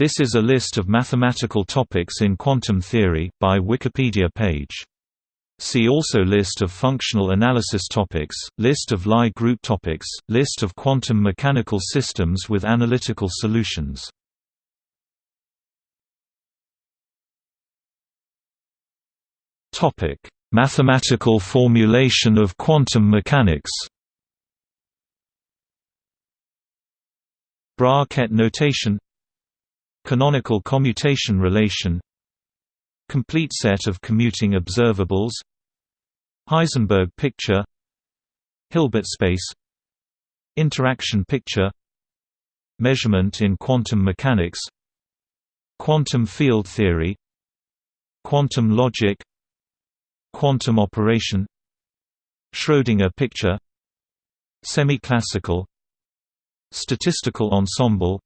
This is a list of mathematical topics in quantum theory, by Wikipedia page. See also List of functional analysis topics, List of Lie group topics, List of quantum mechanical systems with analytical solutions. Mathematical formulation of quantum mechanics Bra-Ket notation Canonical commutation relation Complete set of commuting observables Heisenberg picture Hilbert space Interaction picture Measurement in quantum mechanics Quantum field theory Quantum logic Quantum operation Schrödinger picture Semi-classical Statistical ensemble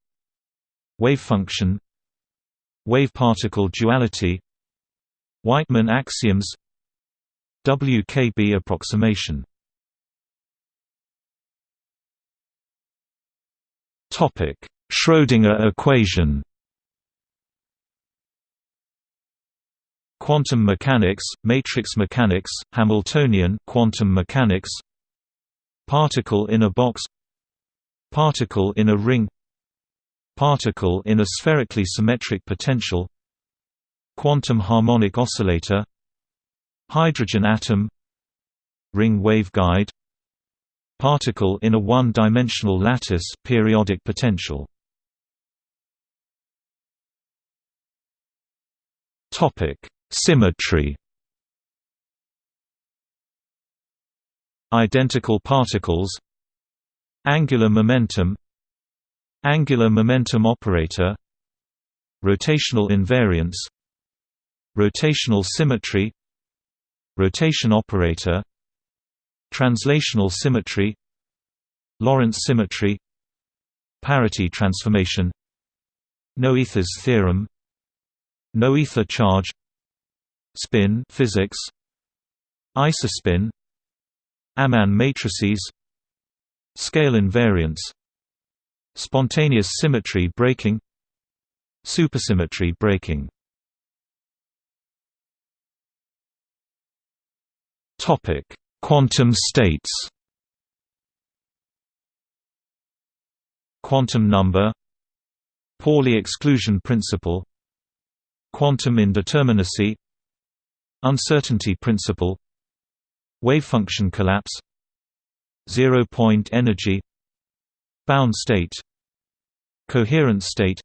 Wave function Wave-particle duality Wightman axioms WKB approximation. Schrödinger equation. Quantum mechanics, matrix mechanics, Hamiltonian quantum mechanics. Particle in a box. Particle in a ring Particle in a spherically symmetric potential Quantum harmonic oscillator Hydrogen atom Ring waveguide Particle in a one-dimensional lattice periodic potential. Topic: Symmetry. Identical particles Angular momentum Angular momentum operator Rotational invariance Rotational symmetry Rotation operator Translational symmetry Lorentz symmetry Parity transformation Noether's theorem Noether charge Spin physics Isospin Amann matrices Scale invariance Spontaneous symmetry breaking Supersymmetry breaking. Topic: Quantum states. Quantum number Pauli exclusion principle. Quantum indeterminacy Uncertainty principle. Wavefunction collapse Zero-point energy Bound state Coherent state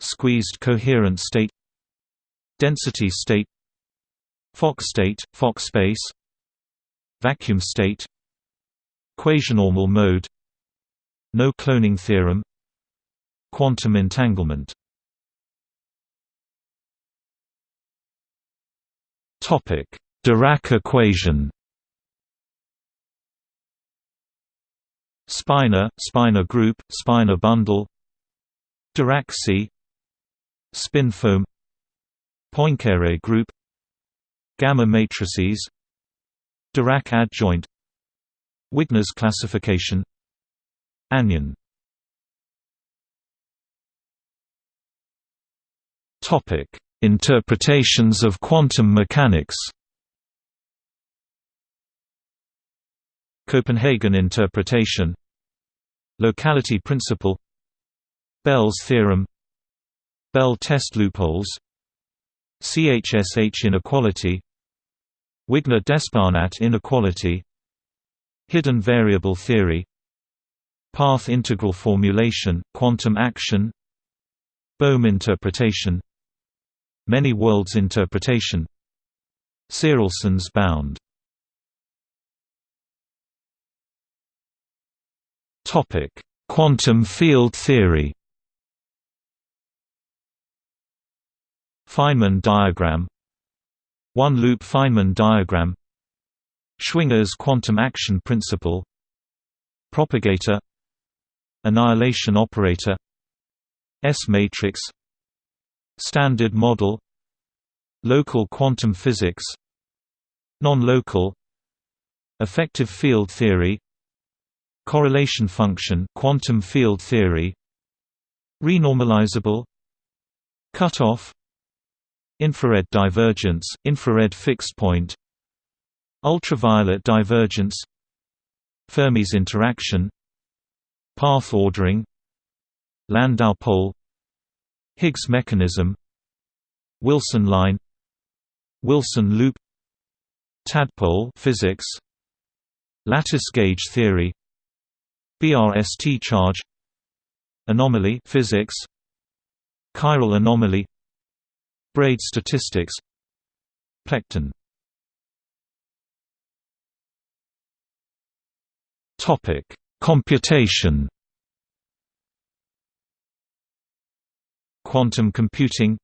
Squeezed coherent state Density state Fock state, Fock space Vacuum state Quasinormal mode No cloning theorem Quantum entanglement. Topic: Dirac equation Spinor, Spinor group, Spinor bundle Dirac sea Spin foam Poincare group Gamma matrices Dirac adjoint Wigner's classification Anyon. Interpretations of quantum mechanics. Copenhagen interpretation Locality principle Bell's theorem Bell test loopholes CHSH inequality Wigner-D'Espagnat inequality Hidden variable theory Path integral formulation, quantum action Bohm interpretation Many worlds interpretation Tsirelson's bound Quantum field theory? Feynman diagram. One-loop Feynman diagram. Schwinger's quantum action principle. Propagator. Annihilation operator. S-matrix Standard model. Local quantum physics. Non-local. Effective field theory Correlation function quantum field theory Renormalizable Cutoff Infrared divergence, infrared fixed point Ultraviolet divergence Fermi's interaction Path ordering Landau pole Higgs mechanism Wilson line Wilson loop Tadpole physics Lattice gauge theory BRST charge Anomaly physics Chiral anomaly Braid statistics Plecton. Topic: Computation. Quantum computing.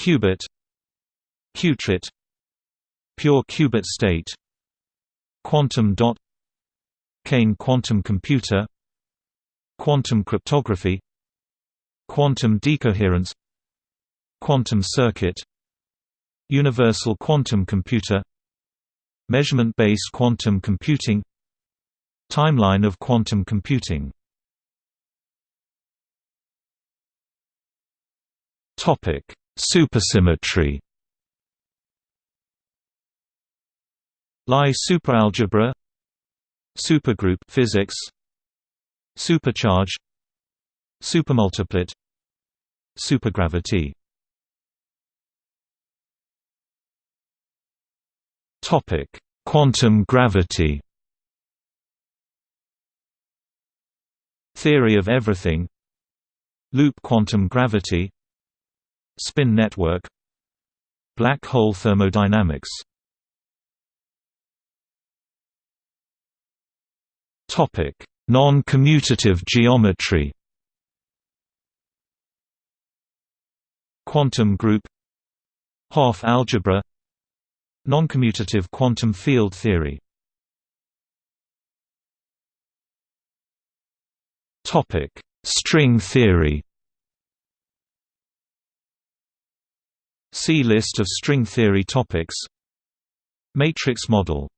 Qubit. Qutrit. Pure qubit state. Quantum dot Kane quantum computer Quantum cryptography Quantum decoherence Quantum circuit Universal quantum computer Measurement-based quantum computing Timeline of quantum computing. Topic: Supersymmetry. Lie superalgebra Supergroup physics Supercharge Supermultiplet Supergravity Topic: Quantum gravity. Theory of everything. Loop quantum gravity. Spin network. Black hole thermodynamics. Non-commutative geometry. Quantum group. Hopf algebra. Noncommutative quantum field theory. String theory. See List of string theory topics. Matrix model